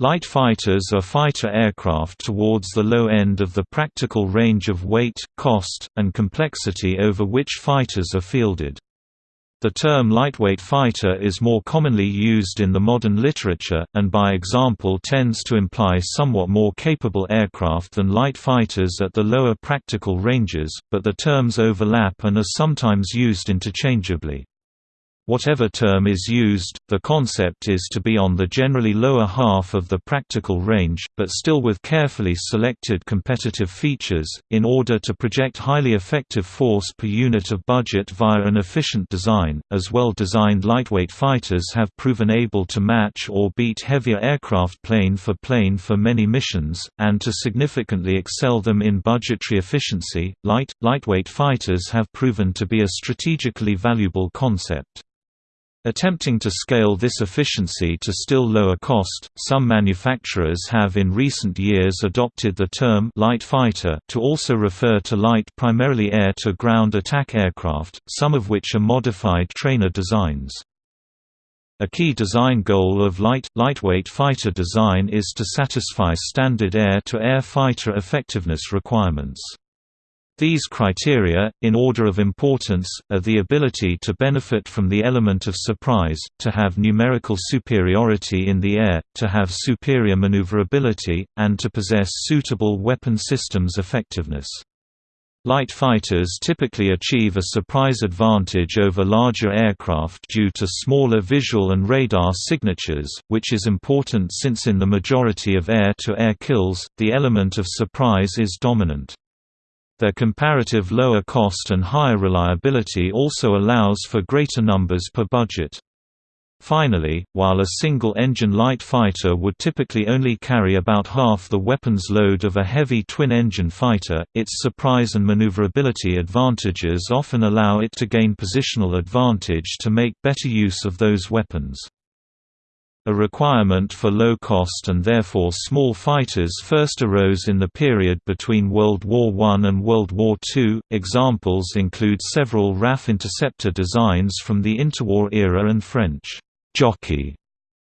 Light fighters are fighter aircraft towards the low end of the practical range of weight, cost, and complexity over which fighters are fielded. The term lightweight fighter is more commonly used in the modern literature, and by example tends to imply somewhat more capable aircraft than light fighters at the lower practical ranges, but the terms overlap and are sometimes used interchangeably. Whatever term is used, the concept is to be on the generally lower half of the practical range, but still with carefully selected competitive features, in order to project highly effective force per unit of budget via an efficient design, as well-designed lightweight fighters have proven able to match or beat heavier aircraft plane for plane for many missions, and to significantly excel them in budgetary efficiency. Light, lightweight fighters have proven to be a strategically valuable concept. Attempting to scale this efficiency to still lower cost, some manufacturers have in recent years adopted the term light fighter to also refer to light primarily air-to-ground attack aircraft, some of which are modified trainer designs. A key design goal of light, lightweight fighter design is to satisfy standard air-to-air -air fighter effectiveness requirements. These criteria, in order of importance, are the ability to benefit from the element of surprise, to have numerical superiority in the air, to have superior maneuverability, and to possess suitable weapon systems effectiveness. Light fighters typically achieve a surprise advantage over larger aircraft due to smaller visual and radar signatures, which is important since in the majority of air-to-air -air kills, the element of surprise is dominant. Their comparative lower cost and higher reliability also allows for greater numbers per budget. Finally, while a single-engine light fighter would typically only carry about half the weapons load of a heavy twin-engine fighter, its surprise and maneuverability advantages often allow it to gain positional advantage to make better use of those weapons. A requirement for low-cost and therefore small fighters first arose in the period between World War I and World War II. Examples include several RAF interceptor designs from the interwar era and French jockey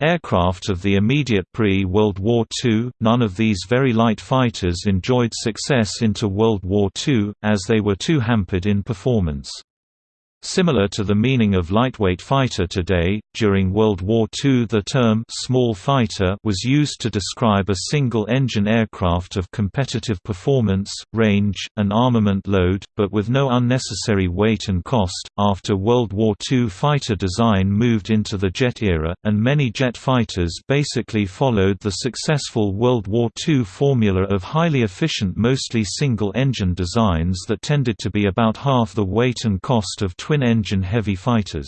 aircraft of the immediate pre-World War II. None of these very light fighters enjoyed success into World War II, as they were too hampered in performance. Similar to the meaning of lightweight fighter today, during World War II the term «small fighter» was used to describe a single-engine aircraft of competitive performance, range, and armament load, but with no unnecessary weight and cost. After World War II fighter design moved into the jet era, and many jet fighters basically followed the successful World War II formula of highly efficient mostly single-engine designs that tended to be about half the weight and cost of twin-engine heavy fighters.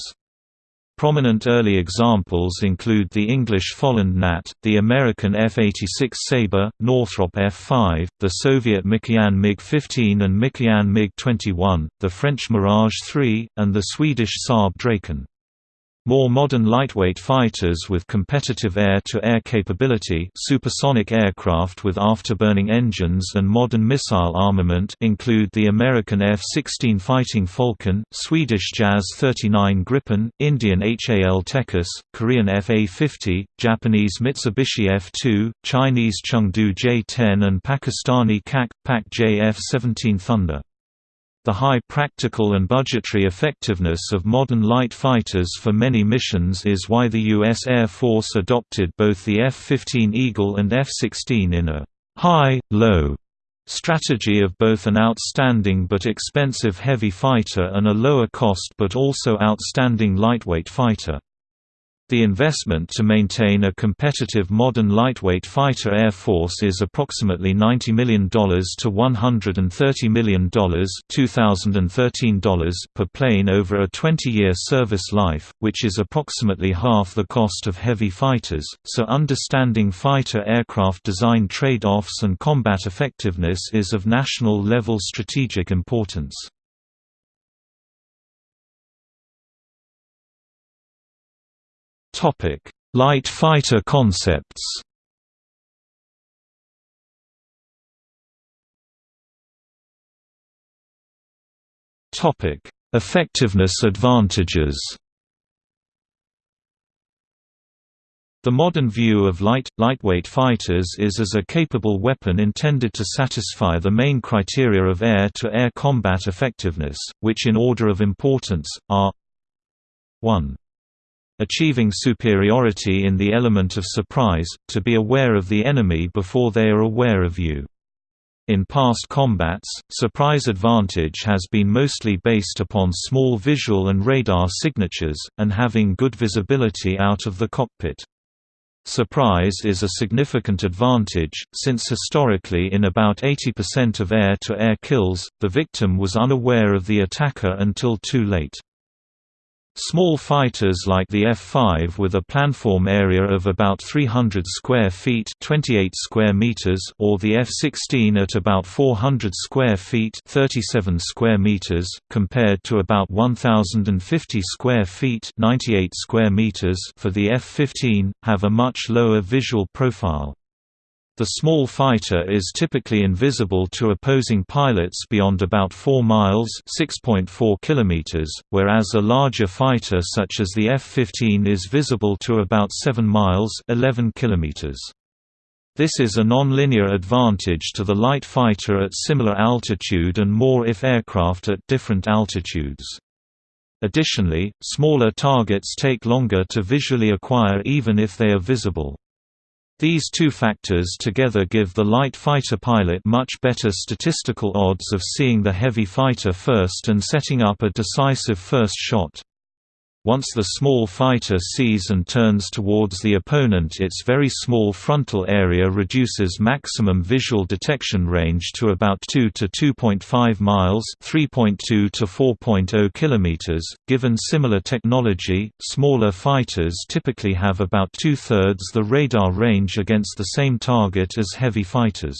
Prominent early examples include the English Folland Gnat, the American F-86 Sabre, Northrop F-5, the Soviet Mikoyan MiG-15 and Mikoyan MiG-21, the French Mirage 3, and the Swedish Saab Draken. More modern lightweight fighters with competitive air-to-air -air capability supersonic aircraft with afterburning engines and modern missile armament include the American F-16 Fighting Falcon, Swedish JAS-39 Gripen, Indian HAL Tejas, Korean F-A-50, Japanese Mitsubishi F-2, Chinese Chengdu J-10 and Pakistani CAC, PAC J-F-17 Thunder. The high practical and budgetary effectiveness of modern light fighters for many missions is why the U.S. Air Force adopted both the F-15 Eagle and F-16 in a high-low strategy of both an outstanding but expensive heavy fighter and a lower cost but also outstanding lightweight fighter. The investment to maintain a competitive modern lightweight fighter air force is approximately $90 million to $130 million $2013 per plane over a 20-year service life, which is approximately half the cost of heavy fighters, so understanding fighter aircraft design trade-offs and combat effectiveness is of national-level strategic importance. Topic: Light fighter concepts. Topic: Effectiveness advantages. The modern view of light, lightweight fighters is as a capable weapon intended to satisfy the main criteria of air-to-air -air combat effectiveness, which in order of importance, are 1. Achieving superiority in the element of surprise, to be aware of the enemy before they are aware of you. In past combats, surprise advantage has been mostly based upon small visual and radar signatures, and having good visibility out of the cockpit. Surprise is a significant advantage, since historically in about 80% of air-to-air -air kills, the victim was unaware of the attacker until too late. Small fighters like the F-5 with a planform area of about 300 square feet 28 square meters or the F-16 at about 400 square feet 37 square meters, compared to about 1,050 square feet 98 square meters for the F-15, have a much lower visual profile. The small fighter is typically invisible to opposing pilots beyond about 4 miles (6.4 kilometers), whereas a larger fighter such as the F-15 is visible to about 7 miles (11 kilometers). This is a non-linear advantage to the light fighter at similar altitude and more if aircraft at different altitudes. Additionally, smaller targets take longer to visually acquire even if they are visible. These two factors together give the light fighter pilot much better statistical odds of seeing the heavy fighter first and setting up a decisive first shot. Once the small fighter sees and turns towards the opponent its very small frontal area reduces maximum visual detection range to about 2 to 2.5 miles 3.2 to 4.0 kilometers. Given similar technology, smaller fighters typically have about two-thirds the radar range against the same target as heavy fighters.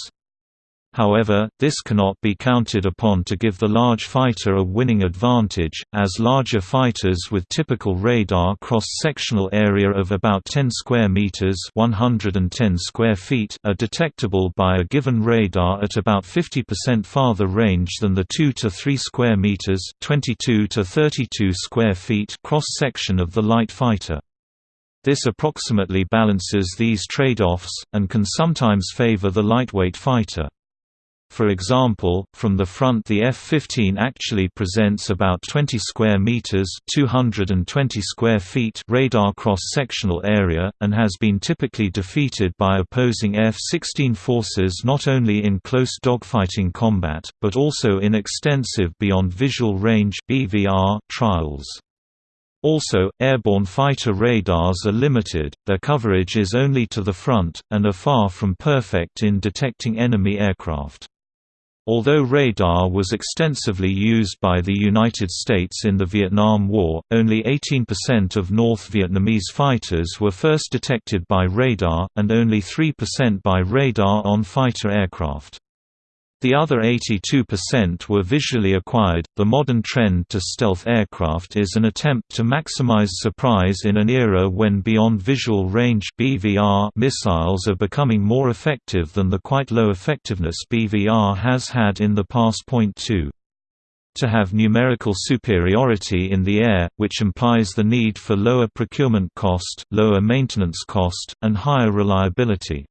However, this cannot be counted upon to give the large fighter a winning advantage, as larger fighters with typical radar cross-sectional area of about 10 square meters (110 square feet) are detectable by a given radar at about 50% farther range than the 2 to 3 square meters (22 to 32 square feet) cross-section of the light fighter. This approximately balances these trade-offs, and can sometimes favor the lightweight fighter. For example, from the front the F-15 actually presents about 20 square meters (220 square feet) radar cross-sectional area and has been typically defeated by opposing F-16 forces not only in close dogfighting combat, but also in extensive beyond visual range (BVR) trials. Also, airborne fighter radars are limited, their coverage is only to the front, and are far from perfect in detecting enemy aircraft. Although radar was extensively used by the United States in the Vietnam War, only 18% of North Vietnamese fighters were first detected by radar, and only 3% by radar on fighter aircraft. The other 82% were visually acquired. The modern trend to stealth aircraft is an attempt to maximize surprise in an era when beyond visual range (BVR) missiles are becoming more effective than the quite low effectiveness BVR has had in the past. Point 2 to have numerical superiority in the air, which implies the need for lower procurement cost, lower maintenance cost, and higher reliability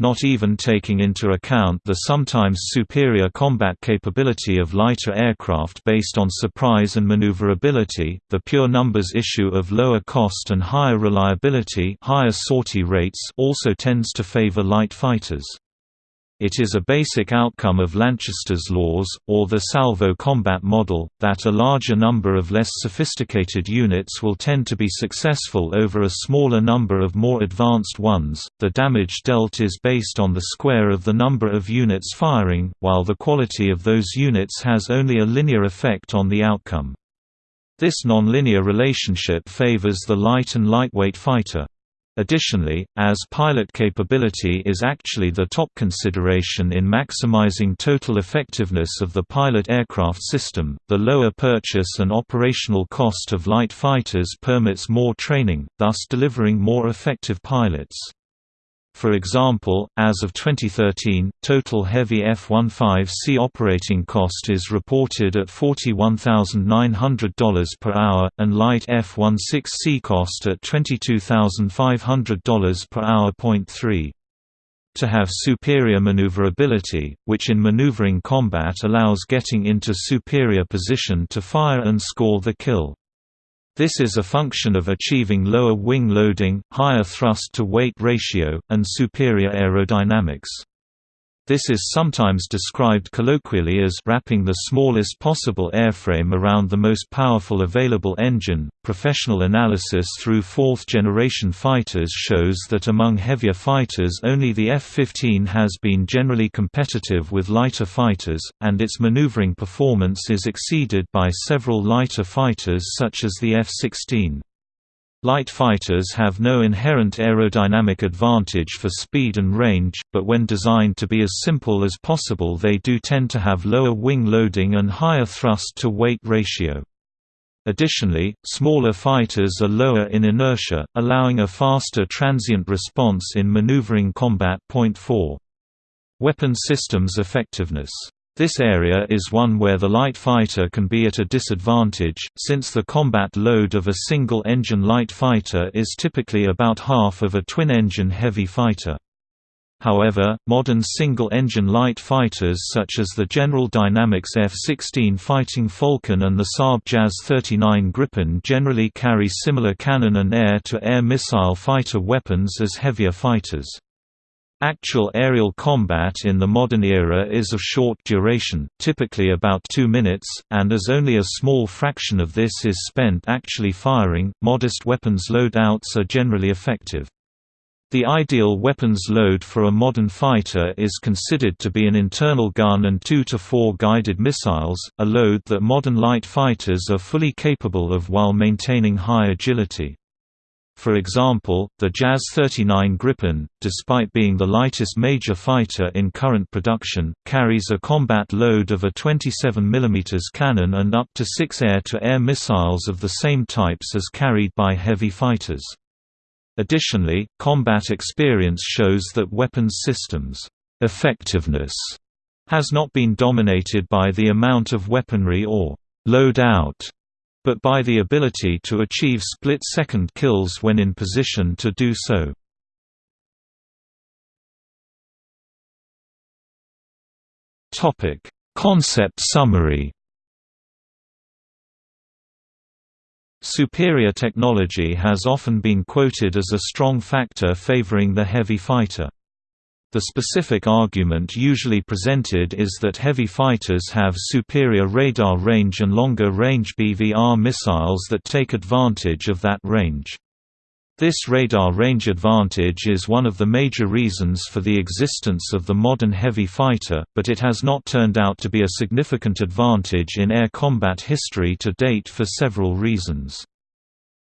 not even taking into account the sometimes superior combat capability of lighter aircraft based on surprise and maneuverability, the pure numbers issue of lower cost and higher reliability higher sortie rates also tends to favor light fighters. It is a basic outcome of Lanchester's laws, or the salvo combat model, that a larger number of less sophisticated units will tend to be successful over a smaller number of more advanced ones. The damage dealt is based on the square of the number of units firing, while the quality of those units has only a linear effect on the outcome. This nonlinear relationship favors the light and lightweight fighter. Additionally, as pilot capability is actually the top consideration in maximizing total effectiveness of the pilot aircraft system, the lower purchase and operational cost of light fighters permits more training, thus delivering more effective pilots. For example, as of 2013, total heavy F-15C operating cost is reported at $41,900 per hour, and light F-16C cost at $22,500 per hour. Point 3 to have superior maneuverability, which in maneuvering combat allows getting into superior position to fire and score the kill. This is a function of achieving lower wing loading, higher thrust-to-weight ratio, and superior aerodynamics. This is sometimes described colloquially as wrapping the smallest possible airframe around the most powerful available engine. Professional analysis through fourth generation fighters shows that among heavier fighters only the F 15 has been generally competitive with lighter fighters, and its maneuvering performance is exceeded by several lighter fighters such as the F 16. Light fighters have no inherent aerodynamic advantage for speed and range, but when designed to be as simple as possible they do tend to have lower wing loading and higher thrust-to-weight ratio. Additionally, smaller fighters are lower in inertia, allowing a faster transient response in maneuvering combat. Point 4. Weapon systems effectiveness this area is one where the light fighter can be at a disadvantage, since the combat load of a single-engine light fighter is typically about half of a twin-engine heavy fighter. However, modern single-engine light fighters such as the General Dynamics F-16 Fighting Falcon and the Saab JAS-39 Gripen generally carry similar cannon and air-to-air -air missile fighter weapons as heavier fighters. Actual aerial combat in the modern era is of short duration, typically about two minutes, and as only a small fraction of this is spent actually firing, modest weapons loadouts are generally effective. The ideal weapons load for a modern fighter is considered to be an internal gun and two to four guided missiles, a load that modern light fighters are fully capable of while maintaining high agility. For example, the JAS-39 Gripen, despite being the lightest major fighter in current production, carries a combat load of a 27 mm cannon and up to six air-to-air -air missiles of the same types as carried by heavy fighters. Additionally, combat experience shows that weapons systems' effectiveness has not been dominated by the amount of weaponry or load out but by the ability to achieve split-second kills when in position to do so. Concept summary Superior technology has often been quoted as a strong factor favoring the heavy fighter. The specific argument usually presented is that heavy fighters have superior radar range and longer-range BVR missiles that take advantage of that range. This radar range advantage is one of the major reasons for the existence of the modern heavy fighter, but it has not turned out to be a significant advantage in air combat history to date for several reasons.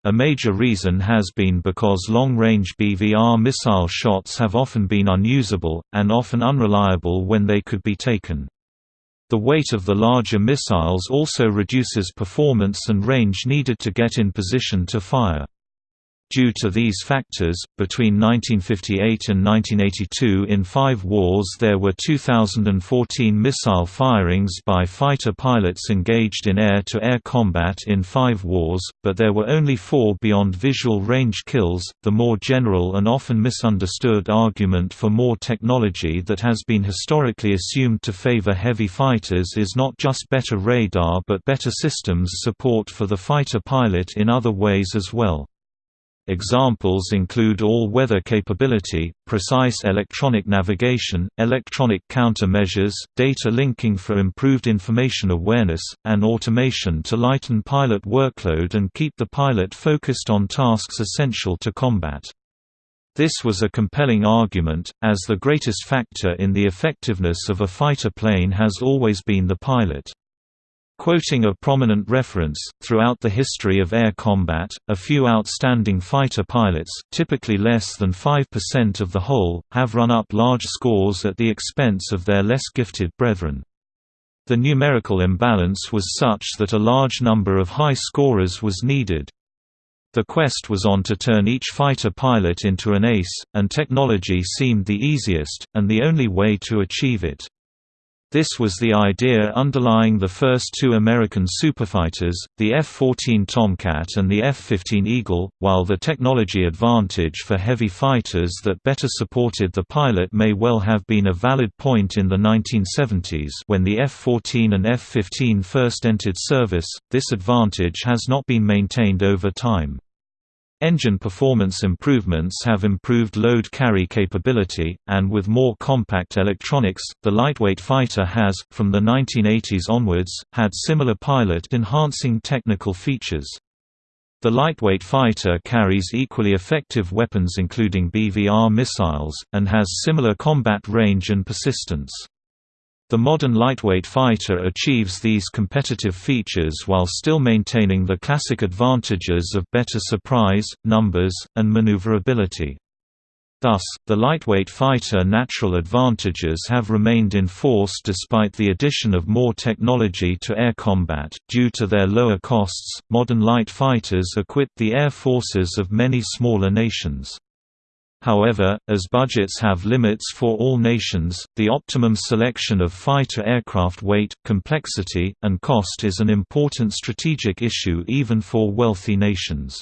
A major reason has been because long-range BVR missile shots have often been unusable, and often unreliable when they could be taken. The weight of the larger missiles also reduces performance and range needed to get in position to fire. Due to these factors, between 1958 and 1982 in five wars there were 2,014 missile firings by fighter pilots engaged in air-to-air -air combat in five wars, but there were only four beyond visual range kills. The more general and often misunderstood argument for more technology that has been historically assumed to favor heavy fighters is not just better radar but better systems support for the fighter pilot in other ways as well. Examples include all-weather capability, precise electronic navigation, electronic countermeasures, data linking for improved information awareness, and automation to lighten pilot workload and keep the pilot focused on tasks essential to combat. This was a compelling argument, as the greatest factor in the effectiveness of a fighter plane has always been the pilot. Quoting a prominent reference, throughout the history of air combat, a few outstanding fighter pilots, typically less than 5% of the whole, have run up large scores at the expense of their less gifted brethren. The numerical imbalance was such that a large number of high scorers was needed. The quest was on to turn each fighter pilot into an ace, and technology seemed the easiest, and the only way to achieve it. This was the idea underlying the first two American superfighters, the F-14 Tomcat and the F-15 Eagle, while the technology advantage for heavy fighters that better supported the pilot may well have been a valid point in the 1970s when the F-14 and F-15 first entered service, this advantage has not been maintained over time. Engine performance improvements have improved load carry capability, and with more compact electronics, the lightweight fighter has, from the 1980s onwards, had similar pilot-enhancing technical features. The lightweight fighter carries equally effective weapons including BVR missiles, and has similar combat range and persistence. The modern lightweight fighter achieves these competitive features while still maintaining the classic advantages of better surprise, numbers, and maneuverability. Thus, the lightweight fighter natural advantages have remained in force despite the addition of more technology to air combat. Due to their lower costs, modern light fighters equip the air forces of many smaller nations. However, as budgets have limits for all nations, the optimum selection of fighter aircraft weight, complexity, and cost is an important strategic issue even for wealthy nations.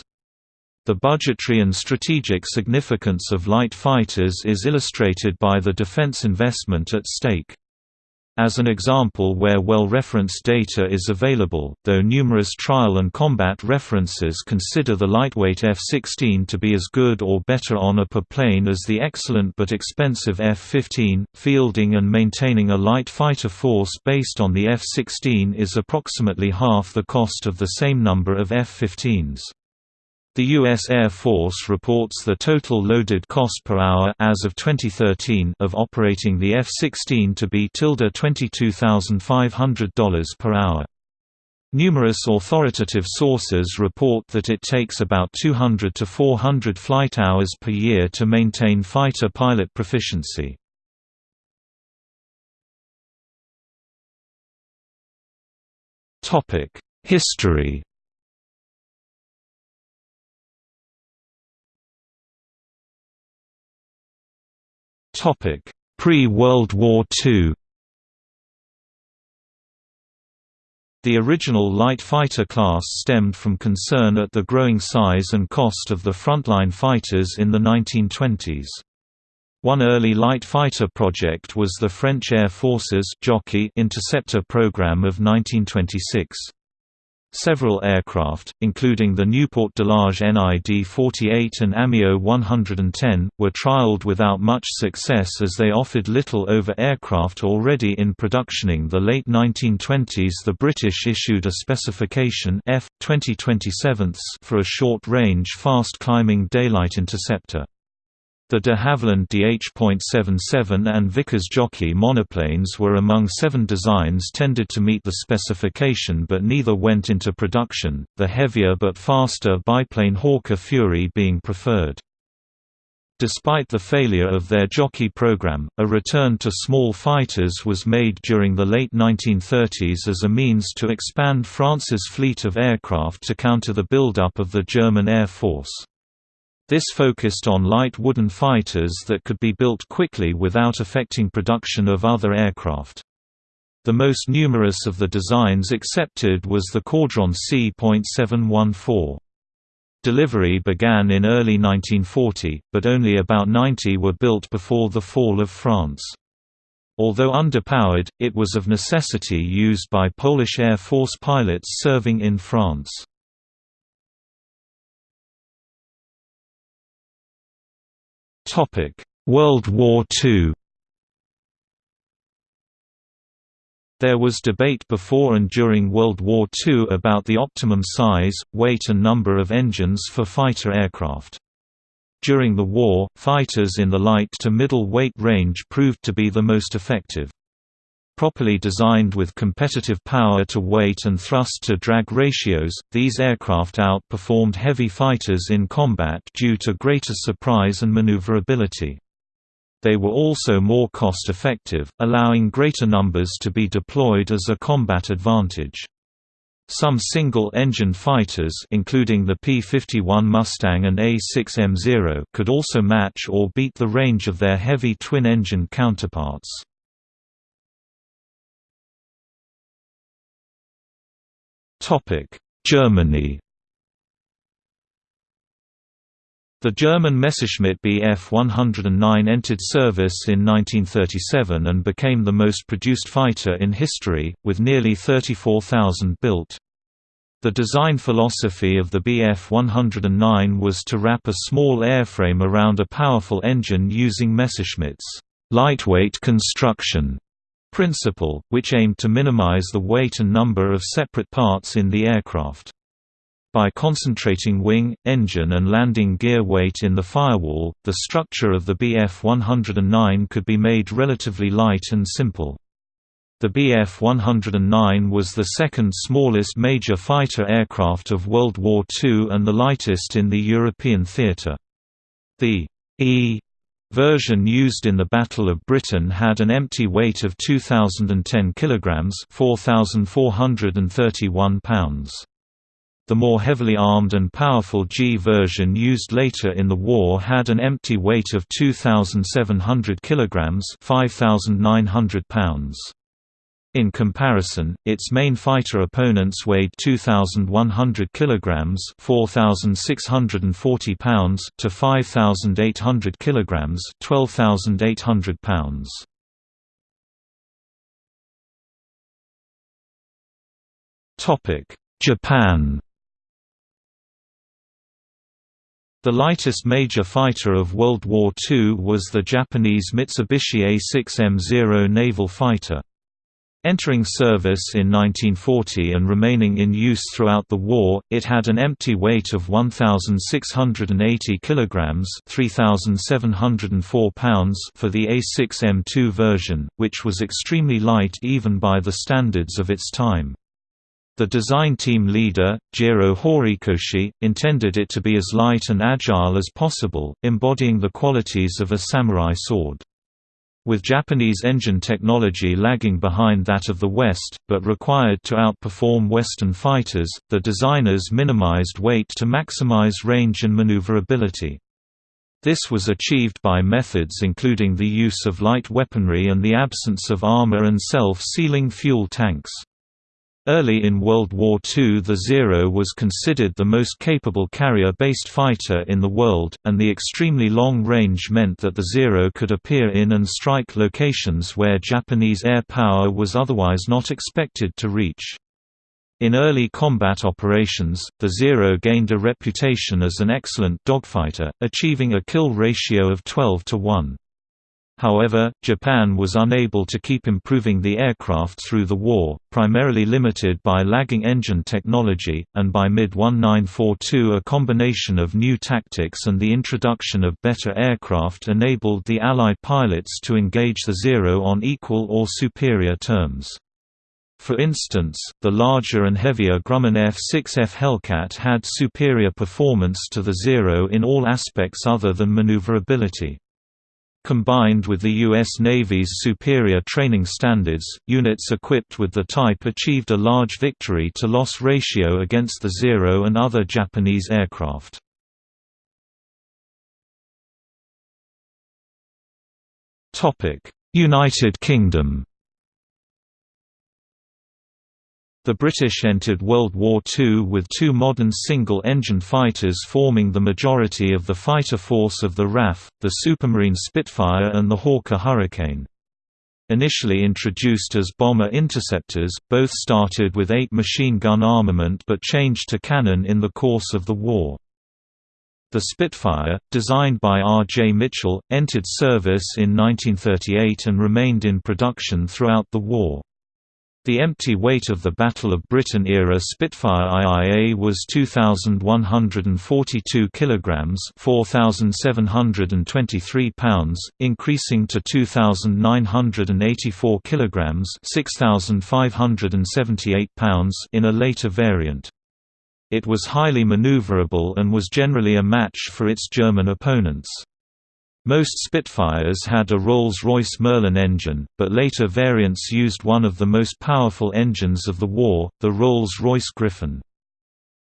The budgetary and strategic significance of light fighters is illustrated by the defense investment at stake. As an example where well-referenced data is available, though numerous trial and combat references consider the lightweight F-16 to be as good or better on a per plane as the excellent but expensive F-15, fielding and maintaining a light fighter force based on the F-16 is approximately half the cost of the same number of F-15s. The U.S. Air Force reports the total loaded cost per hour as of 2013 of operating the F-16 to be $22,500 per hour. Numerous authoritative sources report that it takes about 200 to 400 flight hours per year to maintain fighter pilot proficiency. History Pre-World War II The original light fighter class stemmed from concern at the growing size and cost of the frontline fighters in the 1920s. One early light fighter project was the French Air Force's Jockey interceptor program of 1926. Several aircraft, including the Nieuport Delage NID-48 and Amiot 110, were trialed without much success as they offered little over aircraft already in productioning the late 1920s the British issued a specification F. 2027 for a short-range fast-climbing daylight interceptor. The de Havilland DH.77 and Vickers Jockey monoplanes were among seven designs tended to meet the specification but neither went into production, the heavier but faster biplane Hawker Fury being preferred. Despite the failure of their jockey program, a return to small fighters was made during the late 1930s as a means to expand France's fleet of aircraft to counter the buildup of the German Air Force. This focused on light wooden fighters that could be built quickly without affecting production of other aircraft. The most numerous of the designs accepted was the Caudron C.714. Delivery began in early 1940, but only about 90 were built before the fall of France. Although underpowered, it was of necessity used by Polish Air Force pilots serving in France. Topic: World War II. There was debate before and during World War II about the optimum size, weight and number of engines for fighter aircraft. During the war, fighters in the light to middle weight range proved to be the most effective. Properly designed with competitive power to weight and thrust to drag ratios, these aircraft outperformed heavy fighters in combat due to greater surprise and maneuverability. They were also more cost-effective, allowing greater numbers to be deployed as a combat advantage. Some single-engine fighters including the P-51 Mustang and A-6M0 could also match or beat the range of their heavy twin-engine counterparts. Germany The German Messerschmitt Bf 109 entered service in 1937 and became the most produced fighter in history, with nearly 34,000 built. The design philosophy of the Bf 109 was to wrap a small airframe around a powerful engine using Messerschmitt's lightweight construction principle, which aimed to minimize the weight and number of separate parts in the aircraft. By concentrating wing, engine and landing gear weight in the firewall, the structure of the Bf-109 could be made relatively light and simple. The Bf-109 was the second smallest major fighter aircraft of World War II and the lightest in the European theatre. The E version used in the Battle of Britain had an empty weight of 2010 kilograms, 4431 pounds. The more heavily armed and powerful G version used later in the war had an empty weight of 2,700 kg 5,900 pounds. In comparison, its main fighter opponents weighed 2,100 kg 4,640 pounds to 5,800 kg 12,800 pounds. Topic: Japan The lightest major fighter of World War II was the Japanese Mitsubishi A6M0 naval fighter. Entering service in 1940 and remaining in use throughout the war, it had an empty weight of 1680 kilograms, 3704 pounds for the A6M2 version, which was extremely light even by the standards of its time. The design team leader, Jiro Horikoshi, intended it to be as light and agile as possible, embodying the qualities of a samurai sword. With Japanese engine technology lagging behind that of the West, but required to outperform Western fighters, the designers minimized weight to maximize range and maneuverability. This was achieved by methods including the use of light weaponry and the absence of armor and self-sealing fuel tanks. Early in World War II the Zero was considered the most capable carrier-based fighter in the world, and the extremely long range meant that the Zero could appear in and strike locations where Japanese air power was otherwise not expected to reach. In early combat operations, the Zero gained a reputation as an excellent dogfighter, achieving a kill ratio of 12 to 1. However, Japan was unable to keep improving the aircraft through the war, primarily limited by lagging engine technology, and by mid-1942 a combination of new tactics and the introduction of better aircraft enabled the Allied pilots to engage the Zero on equal or superior terms. For instance, the larger and heavier Grumman F-6F Hellcat had superior performance to the Zero in all aspects other than maneuverability. Combined with the U.S. Navy's superior training standards, units equipped with the type achieved a large victory-to-loss ratio against the Zero and other Japanese aircraft. United Kingdom The British entered World War II with two modern single-engine fighters forming the majority of the fighter force of the RAF, the Supermarine Spitfire and the Hawker Hurricane. Initially introduced as bomber interceptors, both started with eight machine gun armament but changed to cannon in the course of the war. The Spitfire, designed by R. J. Mitchell, entered service in 1938 and remained in production throughout the war. The empty weight of the Battle of Britain-era Spitfire IIA was 2,142 kilograms (4,723 pounds), increasing to 2,984 kilograms (6,578 pounds) in a later variant. It was highly maneuverable and was generally a match for its German opponents. Most Spitfires had a Rolls-Royce Merlin engine, but later variants used one of the most powerful engines of the war, the Rolls-Royce Griffon.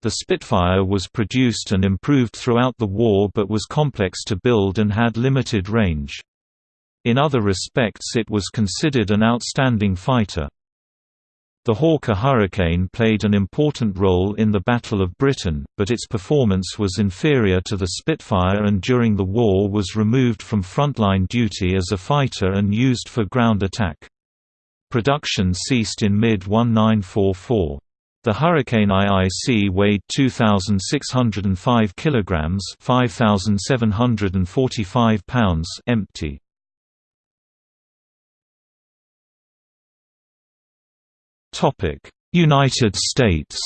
The Spitfire was produced and improved throughout the war but was complex to build and had limited range. In other respects it was considered an outstanding fighter. The Hawker Hurricane played an important role in the Battle of Britain, but its performance was inferior to the Spitfire and during the war was removed from frontline duty as a fighter and used for ground attack. Production ceased in mid-1944. The Hurricane IIC weighed 2,605 kilograms (5,745 pounds) empty. United States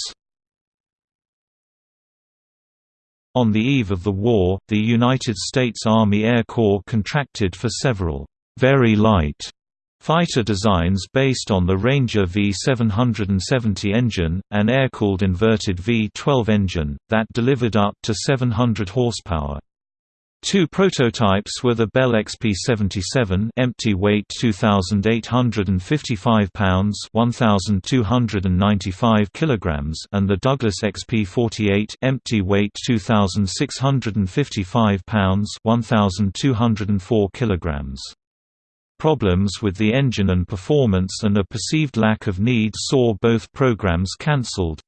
On the eve of the war, the United States Army Air Corps contracted for several very light fighter designs based on the Ranger V770 engine, an air-cooled inverted V12 engine, that delivered up to 700 horsepower. Two prototypes were the Bell XP-77 empty weight 2855 pounds 1295 kilograms and the Douglas XP-48 empty weight 2655 pounds 1204 kilograms. Problems with the engine and performance and a perceived lack of need saw both programs cancelled.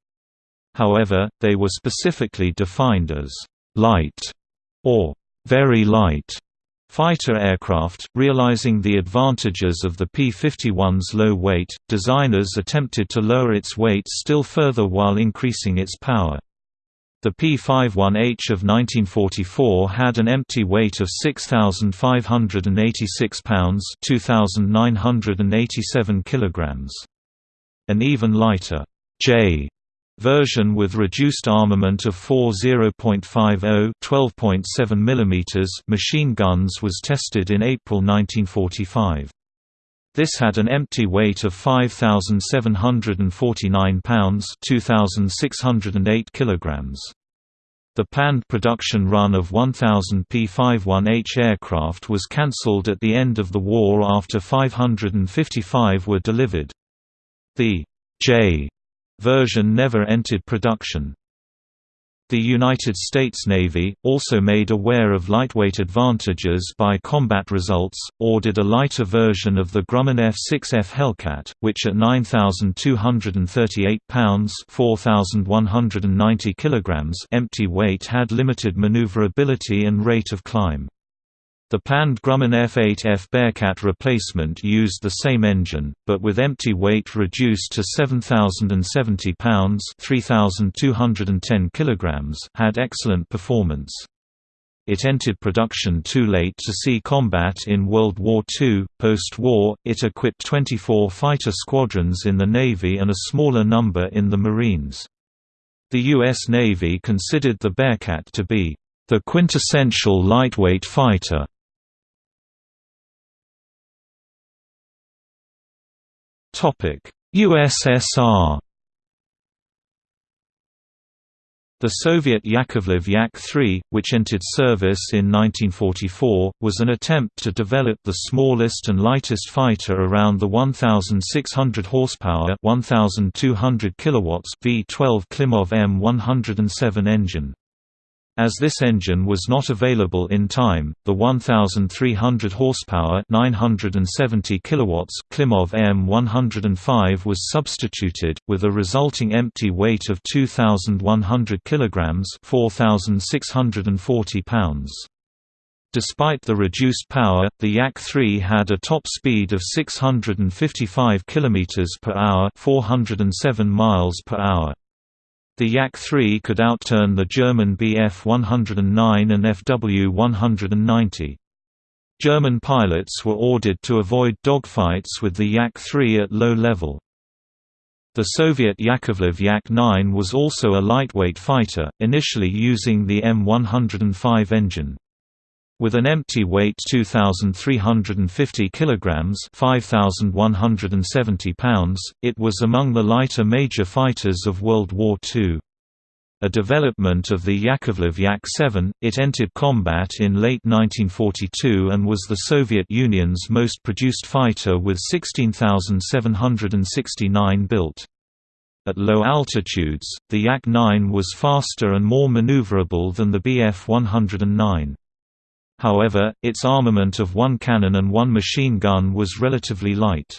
However, they were specifically defined as light or very light fighter aircraft, realizing the advantages of the P-51's low weight, designers attempted to lower its weight still further while increasing its power. The P-51H of 1944 had an empty weight of 6,586 pounds 2,987 kilograms. An even lighter J version with reduced armament of four 0.50 12.7 mm machine guns was tested in April 1945. This had an empty weight of 5,749 pounds 2,608 kilograms. The planned production run of 1,000 P-51H aircraft was cancelled at the end of the war after 555 were delivered. The J version never entered production. The United States Navy, also made aware of lightweight advantages by combat results, ordered a lighter version of the Grumman F-6F Hellcat, which at 9,238 pounds (4,190 kilograms) empty weight had limited maneuverability and rate of climb. The planned Grumman F-8F Bearcat replacement used the same engine, but with empty weight reduced to 7,070 pounds (3,210 kilograms), had excellent performance. It entered production too late to see combat in World War II. Post-war, it equipped 24 fighter squadrons in the Navy and a smaller number in the Marines. The U.S. Navy considered the Bearcat to be the quintessential lightweight fighter. USSR The Soviet Yakovlev Yak-3, which entered service in 1944, was an attempt to develop the smallest and lightest fighter around the 1,600 horsepower 1,200 kilowatts V12 Klimov M107 engine. As this engine was not available in time, the 1,300 horsepower 970 kilowatts Klimov M105 was substituted, with a resulting empty weight of 2,100 kilograms 4,640 pounds. Despite the reduced power, the Yak-3 had a top speed of 655 km per hour 407 miles per hour. The Yak-3 could outturn the German Bf 109 and Fw 190. German pilots were ordered to avoid dogfights with the Yak-3 at low level. The Soviet Yakovlev Yak-9 was also a lightweight fighter, initially using the M105 engine. With an empty weight 2350 kilograms, 5170 pounds, it was among the lighter major fighters of World War II. A development of the Yakovlev Yak-7, it entered combat in late 1942 and was the Soviet Union's most produced fighter with 16,769 built. At low altitudes, the Yak-9 was faster and more maneuverable than the Bf-109. However, its armament of one cannon and one machine gun was relatively light.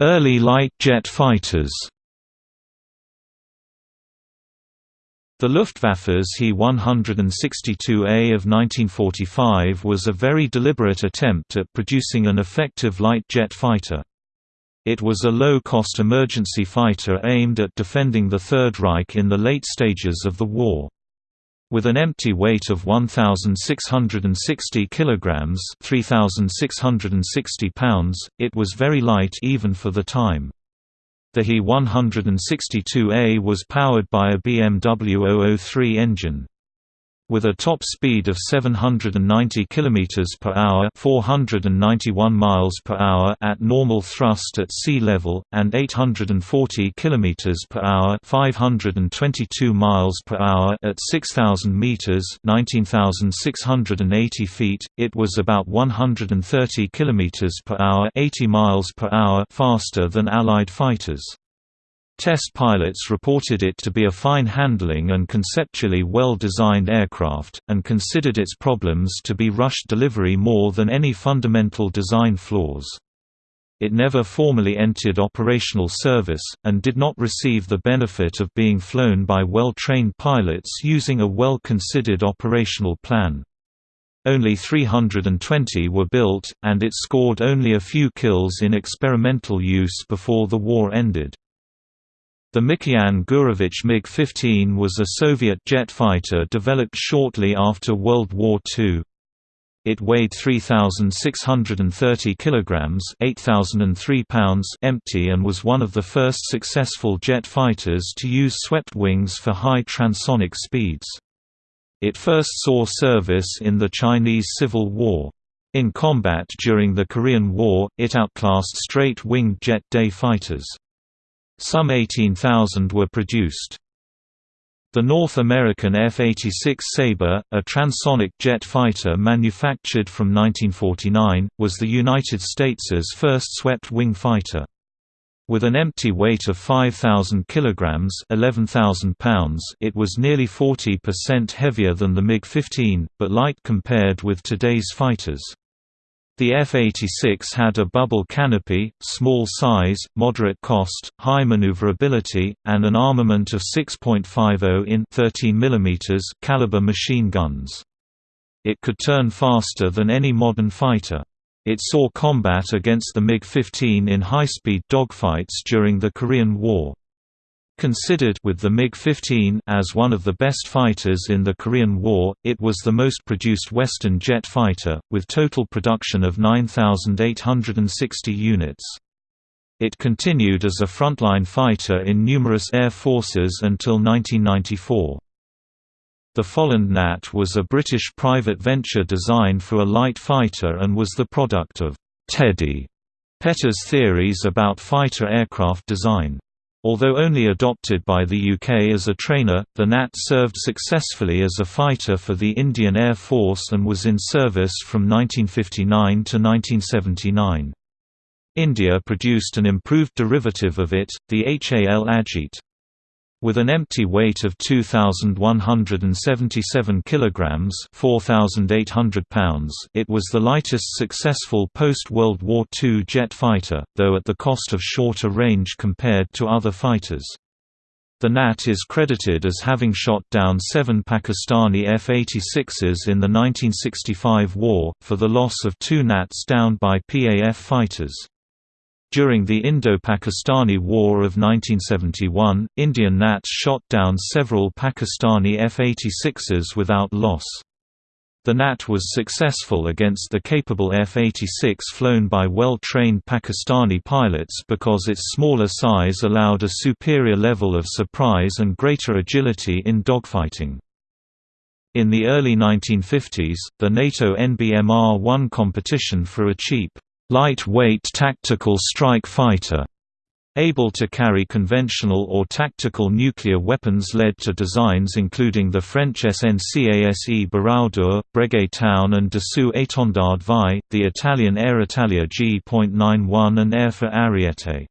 Early light jet fighters The Luftwaffe's He-162A of 1945 was a very deliberate attempt at producing an effective light jet fighter. It was a low-cost emergency fighter aimed at defending the Third Reich in the late stages of the war. With an empty weight of 1,660 kg 3,660 pounds, it was very light even for the time. The He-162A was powered by a BMW 003 engine with a top speed of 790 km per hour, 491 miles per hour at normal thrust at sea level and 840 km per hour, 522 miles per hour at 6000 meters, 19680 feet. It was about 130 km per hour, 80 miles per hour faster than allied fighters. Test pilots reported it to be a fine handling and conceptually well-designed aircraft, and considered its problems to be rushed delivery more than any fundamental design flaws. It never formally entered operational service, and did not receive the benefit of being flown by well-trained pilots using a well-considered operational plan. Only 320 were built, and it scored only a few kills in experimental use before the war ended. The Mikoyan Gurevich MiG-15 was a Soviet jet fighter developed shortly after World War II. It weighed 3,630 kilograms (8,003 pounds) empty and was one of the first successful jet fighters to use swept wings for high transonic speeds. It first saw service in the Chinese Civil War. In combat during the Korean War, it outclassed straight-winged jet day fighters. Some 18,000 were produced. The North American F-86 Sabre, a transonic jet fighter manufactured from 1949, was the United States' first swept-wing fighter. With an empty weight of 5,000 kg 11,000 pounds it was nearly 40% heavier than the MiG-15, but light compared with today's fighters. The F-86 had a bubble canopy, small size, moderate cost, high maneuverability, and an armament of 6.50 in 13 mm caliber machine guns. It could turn faster than any modern fighter. It saw combat against the MiG-15 in high-speed dogfights during the Korean War. Considered with the MiG-15 as one of the best fighters in the Korean War, it was the most produced Western jet fighter, with total production of 9,860 units. It continued as a frontline fighter in numerous air forces until 1994. The Folland Gnat was a British private venture design for a light fighter and was the product of Teddy Petter's theories about fighter aircraft design. Although only adopted by the UK as a trainer, the Gnat served successfully as a fighter for the Indian Air Force and was in service from 1959 to 1979. India produced an improved derivative of it, the HAL Ajit. With an empty weight of 2177 kilograms, 4800 pounds, it was the lightest successful post-World War II jet fighter, though at the cost of shorter range compared to other fighters. The Gnat is credited as having shot down seven Pakistani F-86s in the 1965 war, for the loss of two Gnats downed by PAF fighters. During the Indo-Pakistani War of 1971, Indian Gnats shot down several Pakistani F-86s without loss. The Gnat was successful against the capable F-86 flown by well-trained Pakistani pilots because its smaller size allowed a superior level of surprise and greater agility in dogfighting. In the early 1950s, the NATO NBMR won competition for a cheap lightweight tactical strike fighter able to carry conventional or tactical nuclear weapons led to designs including the French SNCASE Baroudeur, Breguet Taon and Dassault Étendard VI, the Italian Aeritalia G.91 and Aerfer Ariete.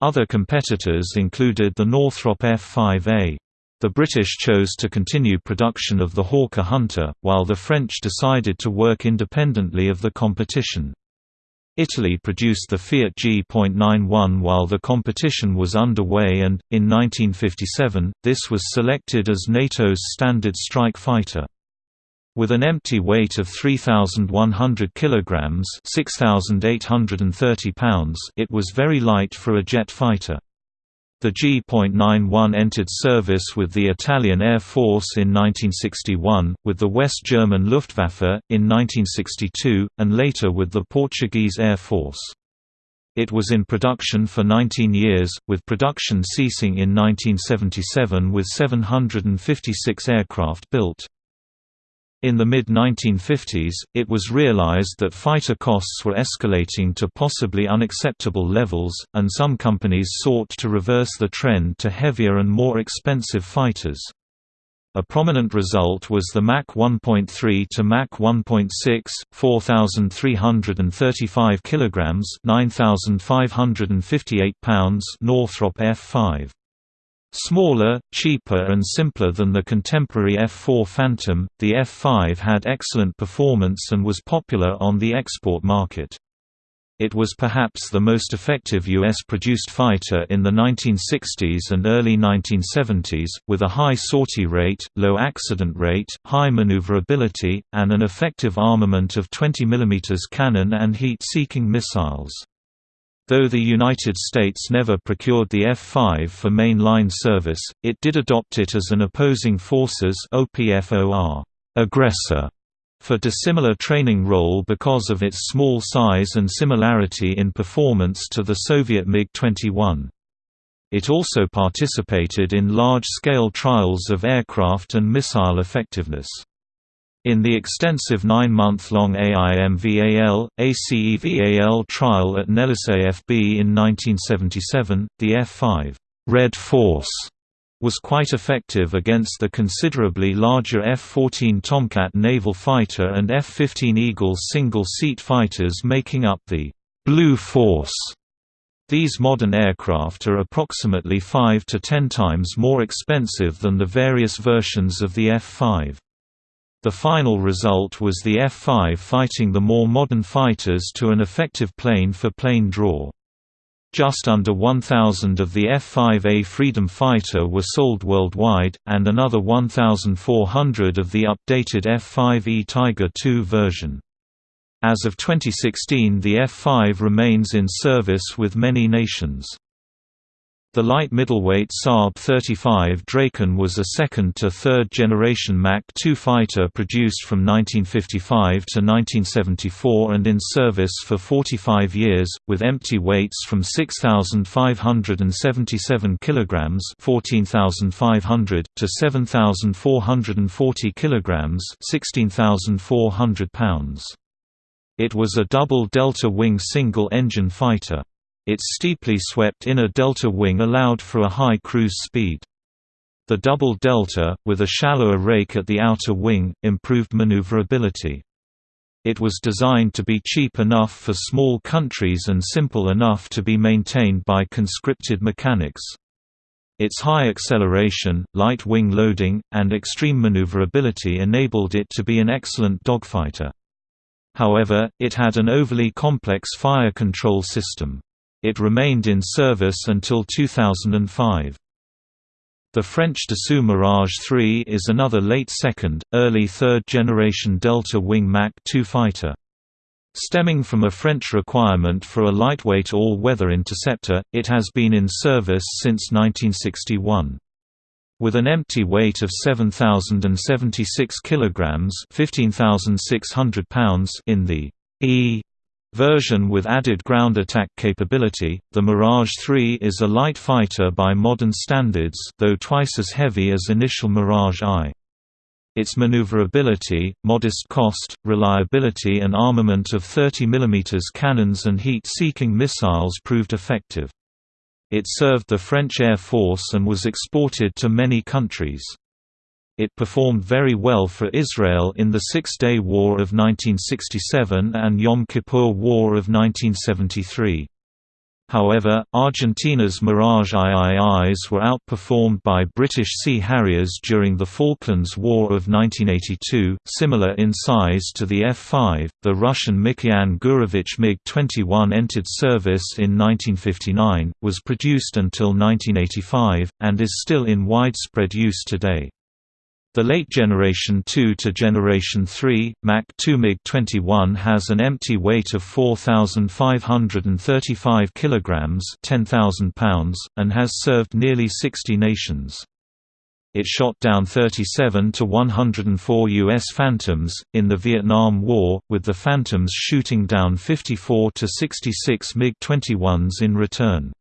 Other competitors included the Northrop F-5A. The British chose to continue production of the Hawker Hunter, while the French decided to work independently of the competition. Italy produced the Fiat G.91 while the competition was underway and, in 1957, this was selected as NATO's standard strike fighter. With an empty weight of 3,100 kg 6,830 pounds it was very light for a jet fighter. The G.91 entered service with the Italian Air Force in 1961, with the West German Luftwaffe, in 1962, and later with the Portuguese Air Force. It was in production for 19 years, with production ceasing in 1977 with 756 aircraft built. In the mid-1950s, it was realized that fighter costs were escalating to possibly unacceptable levels, and some companies sought to reverse the trend to heavier and more expensive fighters. A prominent result was the Mach 1.3 to Mach 1.6, 4,335 kg 9,558 pounds Northrop F-5. Smaller, cheaper and simpler than the contemporary F4 Phantom, the F5 had excellent performance and was popular on the export market. It was perhaps the most effective U.S.-produced fighter in the 1960s and early 1970s, with a high sortie rate, low accident rate, high maneuverability, and an effective armament of 20 mm cannon and heat-seeking missiles. Though the United States never procured the F-5 for main-line service, it did adopt it as an opposing forces OPFOR aggressor for dissimilar training role because of its small size and similarity in performance to the Soviet MiG-21. It also participated in large-scale trials of aircraft and missile effectiveness. In the extensive nine-month-long AIMVAL, ACEVAL trial at Nellis AFB in 1977, the F-5 Red Force was quite effective against the considerably larger F-14 Tomcat naval fighter and F-15 Eagle single-seat fighters making up the Blue Force. These modern aircraft are approximately 5 to 10 times more expensive than the various versions of the F-5. The final result was the F-5 fighting the more modern fighters to an effective plane-for-plane -plane draw. Just under 1,000 of the F-5A Freedom Fighter were sold worldwide, and another 1,400 of the updated F-5E Tiger II version. As of 2016 the F-5 remains in service with many nations. The light middleweight Saab 35 Draken was a second to third generation Mach 2 fighter produced from 1955 to 1974 and in service for 45 years, with empty weights from 6,577 kg 14,500 to 7,440 kg 16,400 pounds. It was a double delta-wing single-engine fighter. Its steeply swept inner delta wing allowed for a high cruise speed. The double delta, with a shallower rake at the outer wing, improved maneuverability. It was designed to be cheap enough for small countries and simple enough to be maintained by conscripted mechanics. Its high acceleration, light wing loading, and extreme maneuverability enabled it to be an excellent dogfighter. However, it had an overly complex fire control system. It remained in service until 2005. The French Dassault Mirage 3 is another late second, early third-generation delta-wing Mach 2 fighter. Stemming from a French requirement for a lightweight all-weather interceptor, it has been in service since 1961. With an empty weight of 7,076 kg (15,600 pounds) in the E version with added ground attack capability, the Mirage 3 is a light fighter by modern standards though twice as heavy as initial Mirage I. Its maneuverability, modest cost, reliability and armament of 30 mm cannons and heat-seeking missiles proved effective. It served the French Air Force and was exported to many countries. It performed very well for Israel in the Six-Day War of 1967 and Yom Kippur War of 1973. However, Argentina's Mirage IIIs were outperformed by British Sea Harriers during the Falklands War of 1982. Similar in size to the F-5, the Russian Mikoyan Gurevich MiG-21 entered service in 1959, was produced until 1985, and is still in widespread use today. The late Generation 2 to Generation 3, Mach 2 MiG-21 has an empty weight of 4,535 kg 10,000 pounds, and has served nearly 60 nations. It shot down 37 to 104 U.S. Phantoms, in the Vietnam War, with the Phantoms shooting down 54 to 66 MiG-21s in return.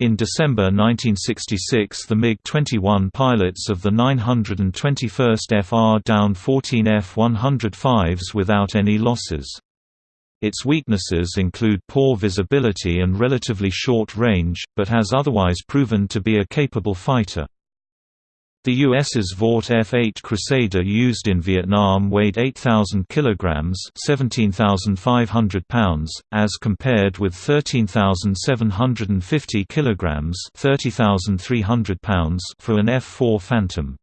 In December 1966 the MiG-21 pilots of the 921st FR downed 14 F-105s without any losses. Its weaknesses include poor visibility and relatively short range, but has otherwise proven to be a capable fighter. The US's Vought F-8 Crusader used in Vietnam weighed 8,000 kg 17,500 pounds, as compared with 13,750 kg 30,300 pounds for an F-4 Phantom.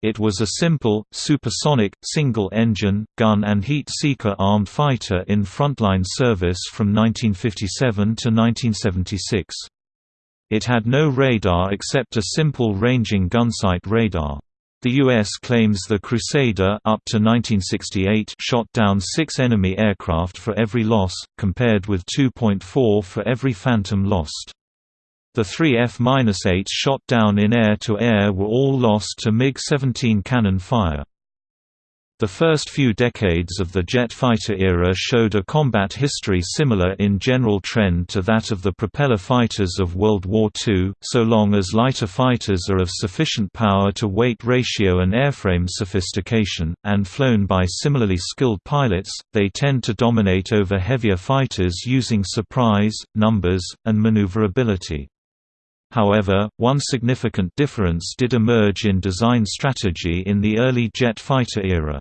It was a simple, supersonic, single-engine, gun and heat-seeker armed fighter in frontline service from 1957 to 1976. It had no radar except a simple ranging gunsight radar. The U.S. claims the Crusader up to 1968 shot down six enemy aircraft for every loss, compared with 2.4 for every Phantom lost. The three F-8s shot down in air-to-air -air were all lost to MiG-17 cannon fire. The first few decades of the jet fighter era showed a combat history similar in general trend to that of the propeller fighters of World War II, so long as lighter fighters are of sufficient power-to-weight ratio and airframe sophistication, and flown by similarly skilled pilots, they tend to dominate over heavier fighters using surprise, numbers, and maneuverability. However, one significant difference did emerge in design strategy in the early jet fighter era.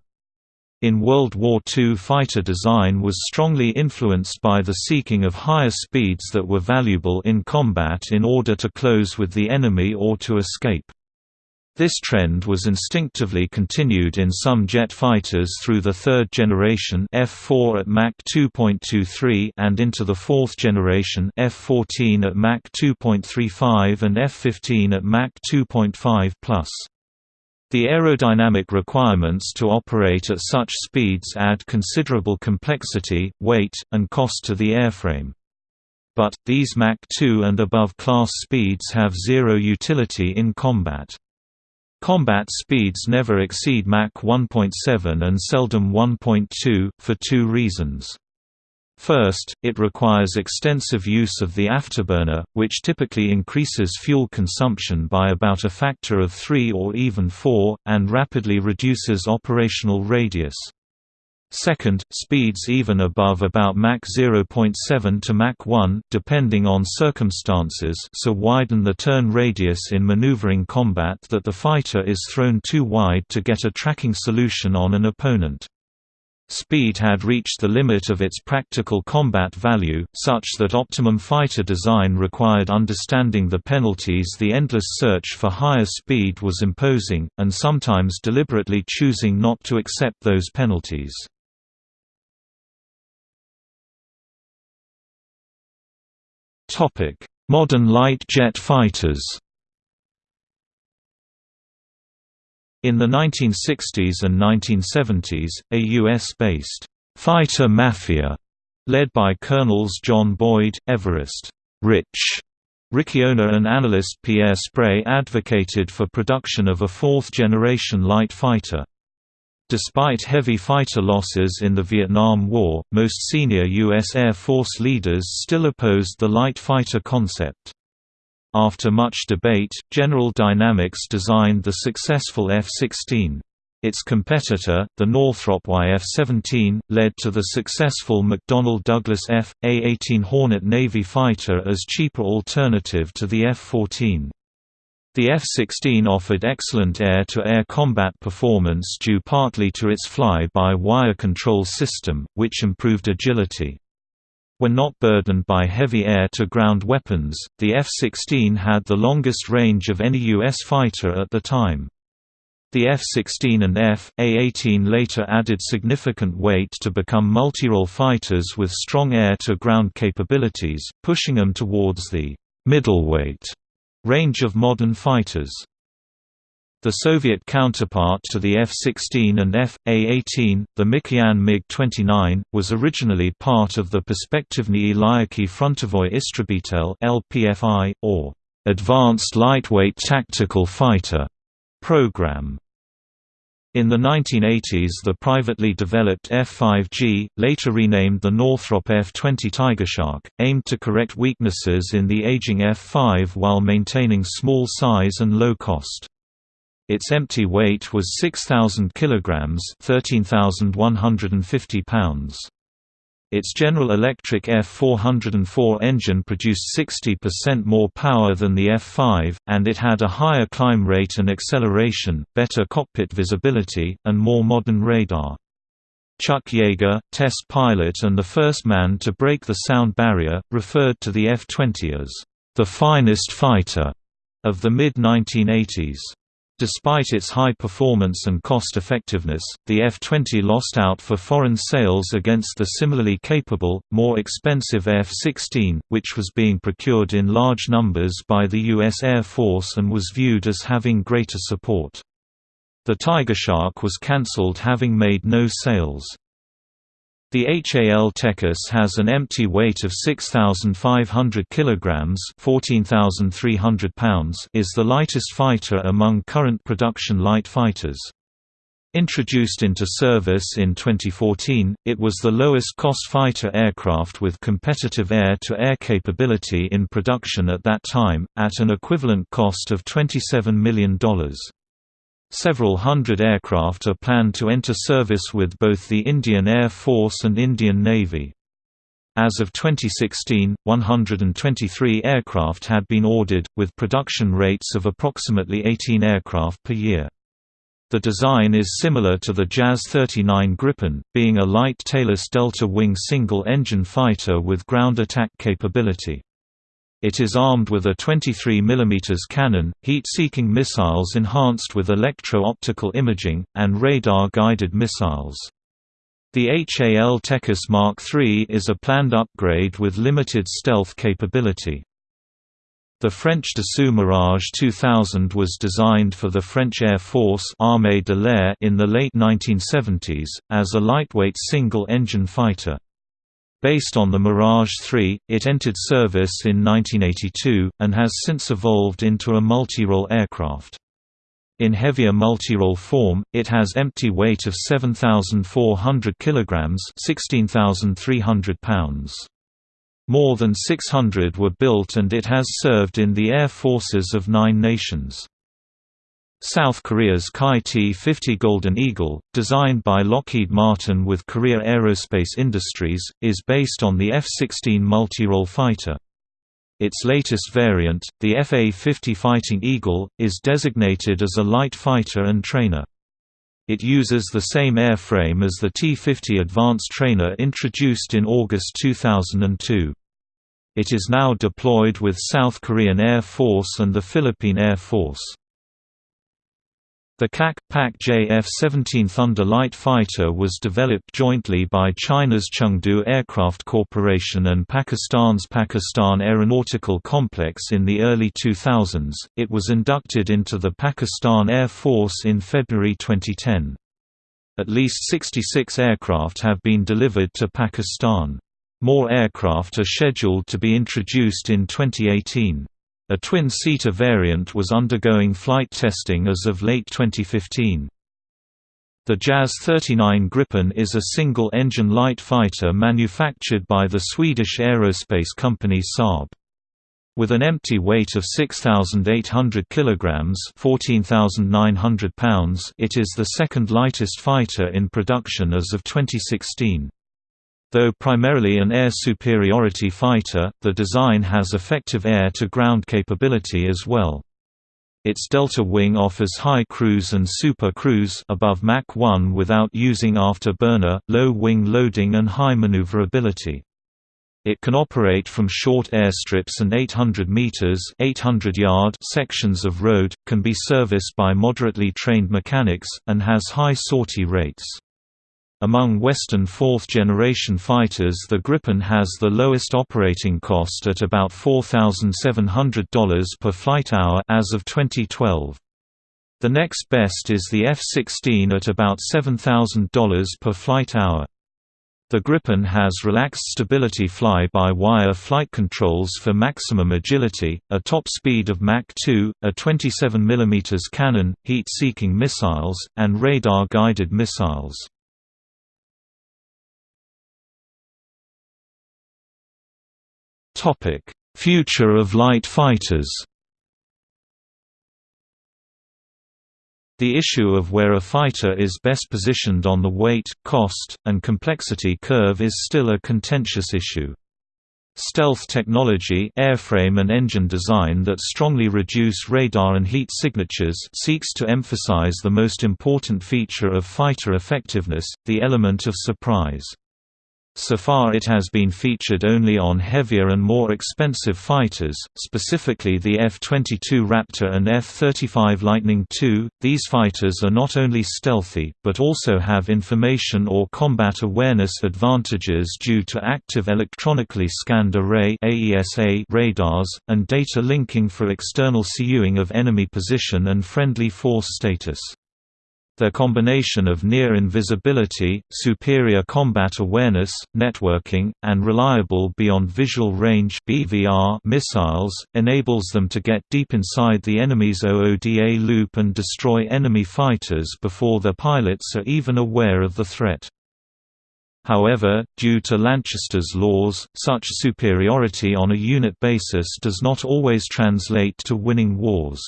In World War II fighter design was strongly influenced by the seeking of higher speeds that were valuable in combat in order to close with the enemy or to escape. This trend was instinctively continued in some jet fighters through the third generation F4 at Mach 2.23 and into the fourth generation F14 at Mach 2.35 and F15 at Mach 2.5+. The aerodynamic requirements to operate at such speeds add considerable complexity, weight, and cost to the airframe. But, these Mach 2 and above class speeds have zero utility in combat. Combat speeds never exceed Mach 1.7 and seldom 1.2, for two reasons. First, it requires extensive use of the afterburner, which typically increases fuel consumption by about a factor of 3 or even 4, and rapidly reduces operational radius. Second, speeds even above about Mach 0.7 to Mach 1 depending on circumstances so widen the turn radius in maneuvering combat that the fighter is thrown too wide to get a tracking solution on an opponent. Speed had reached the limit of its practical combat value, such that optimum fighter design required understanding the penalties the endless search for higher speed was imposing, and sometimes deliberately choosing not to accept those penalties. Modern light jet fighters In the 1960s and 1970s, a U.S.-based fighter mafia, led by Colonels John Boyd, Everest Rich Riccioni and analyst Pierre Sprey advocated for production of a fourth-generation light fighter. Despite heavy fighter losses in the Vietnam War, most senior U.S. Air Force leaders still opposed the light fighter concept. After much debate, General Dynamics designed the successful F-16. Its competitor, the Northrop YF-17, led to the successful McDonnell Douglas F.A-18 Hornet Navy fighter as cheaper alternative to the F-14. The F-16 offered excellent air-to-air -air combat performance due partly to its fly-by-wire control system, which improved agility. When not burdened by heavy air-to-ground weapons, the F-16 had the longest range of any U.S. fighter at the time. The F-16 and F.A-18 later added significant weight to become multirole fighters with strong air-to-ground capabilities, pushing them towards the middleweight range of modern fighters. The Soviet counterpart to the F-16 and F.A-18, the Mikoyan MiG-29, was originally part of the Perspektivny Ilyaki Frontovoy Istrebitel (LPFI) or Advanced Lightweight Tactical Fighter program. In the 1980s the privately developed F-5G, later renamed the Northrop F-20 Tigershark, aimed to correct weaknesses in the aging F-5 while maintaining small size and low cost. Its empty weight was 6,000 kilograms 13,150 pounds. Its General Electric F404 engine produced 60% more power than the F5, and it had a higher climb rate and acceleration, better cockpit visibility, and more modern radar. Chuck Yeager, test pilot and the first man to break the sound barrier, referred to the F-20 as, "...the finest fighter," of the mid-1980s. Despite its high performance and cost-effectiveness, the F-20 lost out for foreign sales against the similarly capable, more expensive F-16, which was being procured in large numbers by the U.S. Air Force and was viewed as having greater support. The Tiger Shark was cancelled having made no sales. The HAL Tejas has an empty weight of 6,500 kg 14,300 pounds is the lightest fighter among current production light fighters. Introduced into service in 2014, it was the lowest-cost fighter aircraft with competitive air-to-air -air capability in production at that time, at an equivalent cost of $27 million. Several hundred aircraft are planned to enter service with both the Indian Air Force and Indian Navy. As of 2016, 123 aircraft had been ordered, with production rates of approximately 18 aircraft per year. The design is similar to the Jas 39 Gripen, being a light tailless delta-wing single-engine fighter with ground attack capability. It is armed with a 23 mm cannon, heat-seeking missiles enhanced with electro-optical imaging, and radar-guided missiles. The HAL Tejas Mark III is a planned upgrade with limited stealth capability. The French Dassault Mirage 2000 was designed for the French Air Force Armée de l'Air in the late 1970s, as a lightweight single-engine fighter. Based on the Mirage 3, it entered service in 1982, and has since evolved into a multi-role aircraft. In heavier multi-role form, it has empty weight of 7,400 kg 16,300 pounds. More than 600 were built and it has served in the air forces of nine nations. South Korea's Kai T-50 Golden Eagle, designed by Lockheed Martin with Korea Aerospace Industries, is based on the F-16 multi-role fighter. Its latest variant, the FA-50 Fighting Eagle, is designated as a light fighter and trainer. It uses the same airframe as the T-50 Advanced Trainer introduced in August 2002. It is now deployed with South Korean Air Force and the Philippine Air Force. The CAC-PAC JF-17 Thunder light fighter was developed jointly by China's Chengdu Aircraft Corporation and Pakistan's Pakistan Aeronautical Complex in the early 2000s. It was inducted into the Pakistan Air Force in February 2010. At least 66 aircraft have been delivered to Pakistan. More aircraft are scheduled to be introduced in 2018. A twin-seater variant was undergoing flight testing as of late 2015. The Jas 39 Gripen is a single-engine light fighter manufactured by the Swedish aerospace company Saab. With an empty weight of 6,800 kilograms (14,900 pounds), it is the second lightest fighter in production as of 2016. Though primarily an air superiority fighter, the design has effective air-to-ground capability as well. Its delta wing offers high cruise and super cruise above Mach 1 without using afterburner, low wing loading and high maneuverability. It can operate from short airstrips and 800 meters (800 yard) sections of road, can be serviced by moderately trained mechanics, and has high sortie rates. Among Western fourth-generation fighters the Gripen has the lowest operating cost at about $4,700 per flight hour as of 2012. The next best is the F-16 at about $7,000 per flight hour. The Gripen has relaxed stability fly-by-wire flight controls for maximum agility, a top speed of Mach 2, a 27 mm cannon, heat-seeking missiles, and radar-guided missiles. Future of light fighters The issue of where a fighter is best positioned on the weight, cost, and complexity curve is still a contentious issue. Stealth technology airframe and engine design that strongly reduce radar and heat signatures seeks to emphasize the most important feature of fighter effectiveness, the element of surprise. So far it has been featured only on heavier and more expensive fighters, specifically the F-22 Raptor and F-35 Lightning II. These fighters are not only stealthy, but also have information or combat awareness advantages due to active electronically scanned array radars, and data linking for external CUing of enemy position and friendly force status. Their combination of near invisibility, superior combat awareness, networking, and reliable beyond visual range (BVR) missiles enables them to get deep inside the enemy's OODA loop and destroy enemy fighters before their pilots are even aware of the threat. However, due to Lanchester's laws, such superiority on a unit basis does not always translate to winning wars.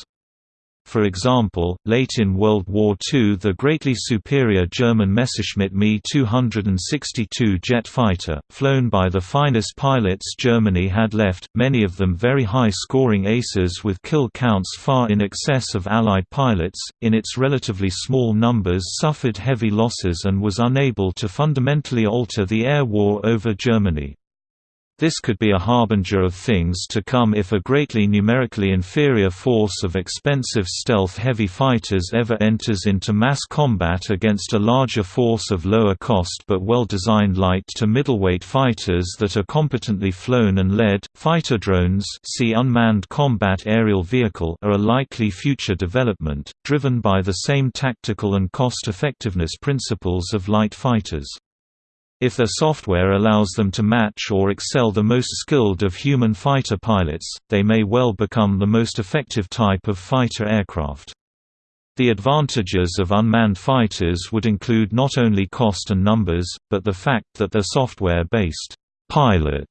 For example, late in World War II the greatly superior German Messerschmitt Me 262 jet fighter, flown by the finest pilots Germany had left, many of them very high-scoring aces with kill counts far in excess of Allied pilots, in its relatively small numbers suffered heavy losses and was unable to fundamentally alter the air war over Germany. This could be a harbinger of things to come if a greatly numerically inferior force of expensive stealth-heavy fighters ever enters into mass combat against a larger force of lower-cost but well-designed light-to-middleweight fighters that are competently flown and led. Fighter drones see unmanned combat aerial vehicle are a likely future development, driven by the same tactical and cost-effectiveness principles of light fighters. If their software allows them to match or excel the most skilled of human fighter pilots, they may well become the most effective type of fighter aircraft. The advantages of unmanned fighters would include not only cost and numbers, but the fact that their software-based pilot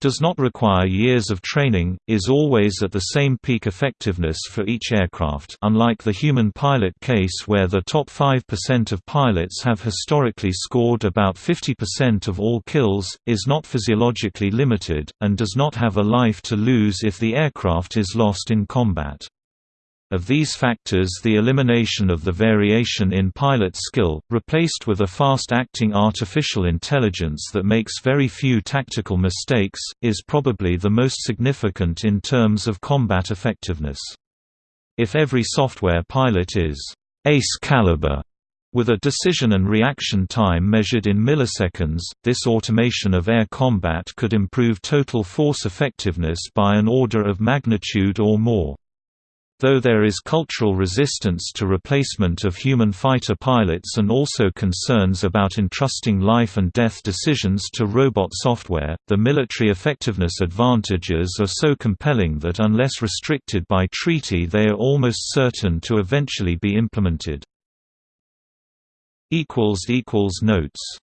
does not require years of training, is always at the same peak effectiveness for each aircraft unlike the human pilot case where the top 5% of pilots have historically scored about 50% of all kills, is not physiologically limited, and does not have a life to lose if the aircraft is lost in combat. Of these factors the elimination of the variation in pilot skill, replaced with a fast-acting artificial intelligence that makes very few tactical mistakes, is probably the most significant in terms of combat effectiveness. If every software pilot is ace caliber, with a decision and reaction time measured in milliseconds, this automation of air combat could improve total force effectiveness by an order of magnitude or more. Though there is cultural resistance to replacement of human fighter pilots and also concerns about entrusting life and death decisions to robot software, the military effectiveness advantages are so compelling that unless restricted by treaty they are almost certain to eventually be implemented. Notes